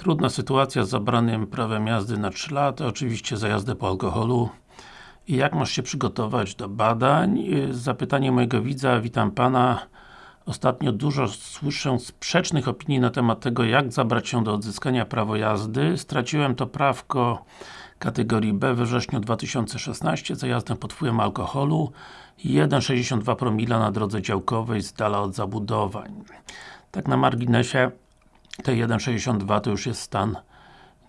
Trudna sytuacja z zabranym prawem jazdy na 3 lata, oczywiście za jazdę po alkoholu. I jak masz się przygotować do badań? Zapytanie mojego widza, witam Pana. Ostatnio dużo słyszę sprzecznych opinii na temat tego, jak zabrać się do odzyskania prawa jazdy. Straciłem to prawko kategorii B we wrześniu 2016 za jazdę pod wpływem alkoholu 1,62 promila na drodze działkowej z dala od zabudowań. Tak na marginesie te 1,62 to już jest stan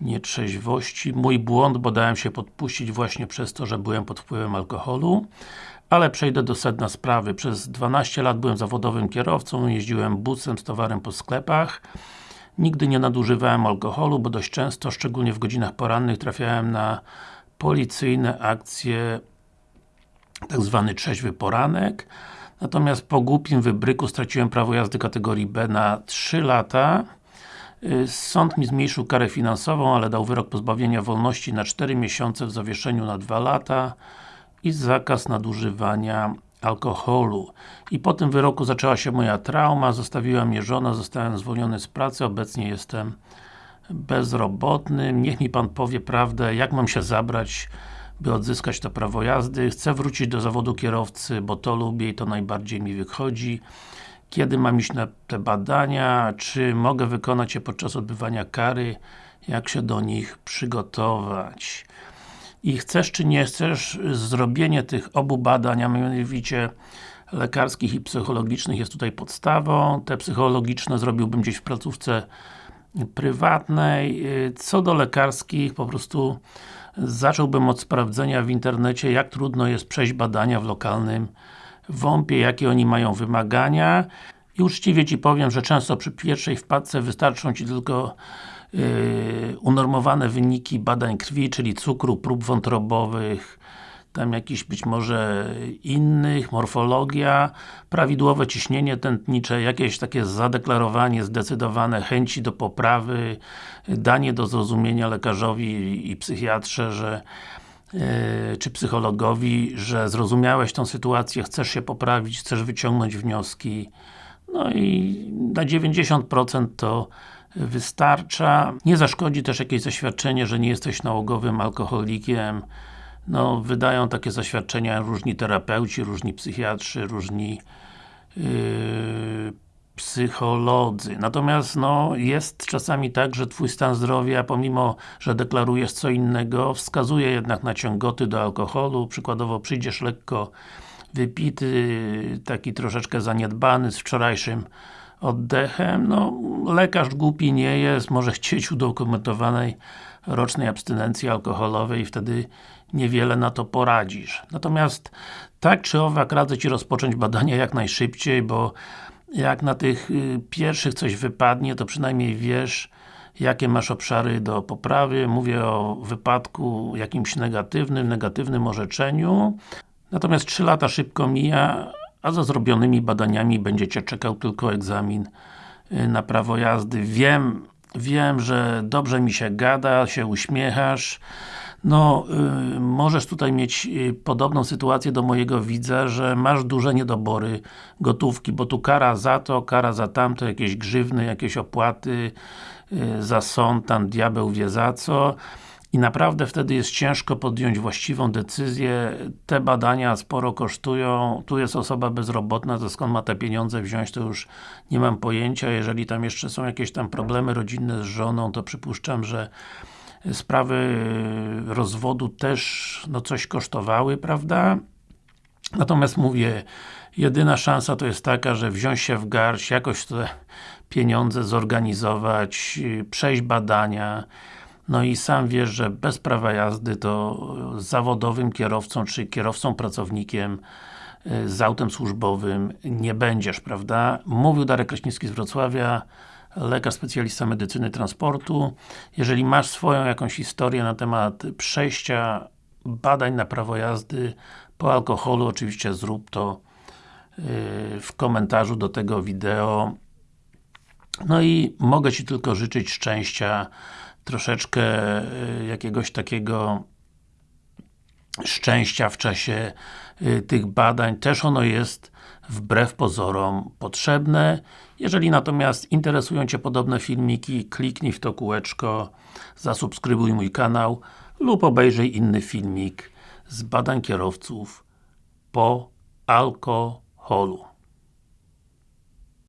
nietrzeźwości. Mój błąd, bo dałem się podpuścić właśnie przez to, że byłem pod wpływem alkoholu. Ale przejdę do sedna sprawy. Przez 12 lat byłem zawodowym kierowcą, jeździłem busem z towarem po sklepach. Nigdy nie nadużywałem alkoholu, bo dość często, szczególnie w godzinach porannych, trafiałem na policyjne akcje tak zwany trzeźwy poranek. Natomiast po głupim wybryku straciłem prawo jazdy kategorii B na 3 lata. Sąd mi zmniejszył karę finansową, ale dał wyrok pozbawienia wolności na 4 miesiące w zawieszeniu na 2 lata i zakaz nadużywania alkoholu. I po tym wyroku zaczęła się moja trauma, zostawiła mnie żona, zostałem zwolniony z pracy, obecnie jestem bezrobotny. Niech mi Pan powie prawdę, jak mam się zabrać, by odzyskać to prawo jazdy. Chcę wrócić do zawodu kierowcy, bo to lubię i to najbardziej mi wychodzi. Kiedy mam iść na te badania? Czy mogę wykonać je podczas odbywania kary? Jak się do nich przygotować? I chcesz czy nie chcesz, zrobienie tych obu badań, a mianowicie lekarskich i psychologicznych jest tutaj podstawą. Te psychologiczne zrobiłbym gdzieś w placówce prywatnej. Co do lekarskich, po prostu zacząłbym od sprawdzenia w internecie, jak trudno jest przejść badania w lokalnym WOMP-ie, jakie oni mają wymagania. I uczciwie Ci powiem, że często przy pierwszej wpadce wystarczą Ci tylko yy, unormowane wyniki badań krwi, czyli cukru, prób wątrobowych, tam jakiś być może innych, morfologia, prawidłowe ciśnienie tętnicze, jakieś takie zadeklarowanie, zdecydowane chęci do poprawy, danie do zrozumienia lekarzowi i psychiatrze, że czy psychologowi, że zrozumiałeś tą sytuację, chcesz się poprawić, chcesz wyciągnąć wnioski no i na 90% to wystarcza. Nie zaszkodzi też jakieś zaświadczenie, że nie jesteś nałogowym alkoholikiem, no, wydają takie zaświadczenia różni terapeuci, różni psychiatrzy, różni yy, psycholodzy. Natomiast no, jest czasami tak, że Twój stan zdrowia, pomimo, że deklarujesz co innego, wskazuje jednak na ciągoty do alkoholu, przykładowo przyjdziesz lekko wypity, taki troszeczkę zaniedbany z wczorajszym oddechem, no lekarz głupi nie jest, może chcieć udokumentowanej rocznej abstynencji alkoholowej i wtedy niewiele na to poradzisz. Natomiast tak czy owak radzę Ci rozpocząć badania jak najszybciej, bo jak na tych y, pierwszych coś wypadnie, to przynajmniej wiesz jakie masz obszary do poprawy. Mówię o wypadku jakimś negatywnym, negatywnym orzeczeniu. Natomiast 3 lata szybko mija, a za zrobionymi badaniami będzie Cię czekał tylko egzamin y, na prawo jazdy. Wiem, wiem, że dobrze mi się gada, się uśmiechasz, no, y, możesz tutaj mieć y, podobną sytuację do mojego widza, że masz duże niedobory gotówki, bo tu kara za to, kara za tamto, jakieś grzywny, jakieś opłaty y, za sąd, tam diabeł wie za co i naprawdę wtedy jest ciężko podjąć właściwą decyzję. Te badania sporo kosztują. Tu jest osoba bezrobotna, to skąd ma te pieniądze wziąć, to już nie mam pojęcia. Jeżeli tam jeszcze są jakieś tam problemy rodzinne z żoną, to przypuszczam, że sprawy rozwodu też no coś kosztowały, prawda? Natomiast mówię, jedyna szansa to jest taka, że wziąć się w garść, jakoś te pieniądze zorganizować, przejść badania, no i sam wiesz, że bez prawa jazdy to zawodowym kierowcą, czy kierowcą pracownikiem z autem służbowym nie będziesz, prawda? Mówił Darek Kraśnicki z Wrocławia, lekarz specjalista medycyny transportu. Jeżeli masz swoją jakąś historię na temat przejścia badań na prawo jazdy po alkoholu, oczywiście zrób to yy, w komentarzu do tego wideo. No i mogę Ci tylko życzyć szczęścia, troszeczkę yy, jakiegoś takiego szczęścia w czasie y, tych badań, też ono jest wbrew pozorom potrzebne. Jeżeli natomiast interesują Cię podobne filmiki, kliknij w to kółeczko, zasubskrybuj mój kanał lub obejrzyj inny filmik z badań kierowców po alkoholu.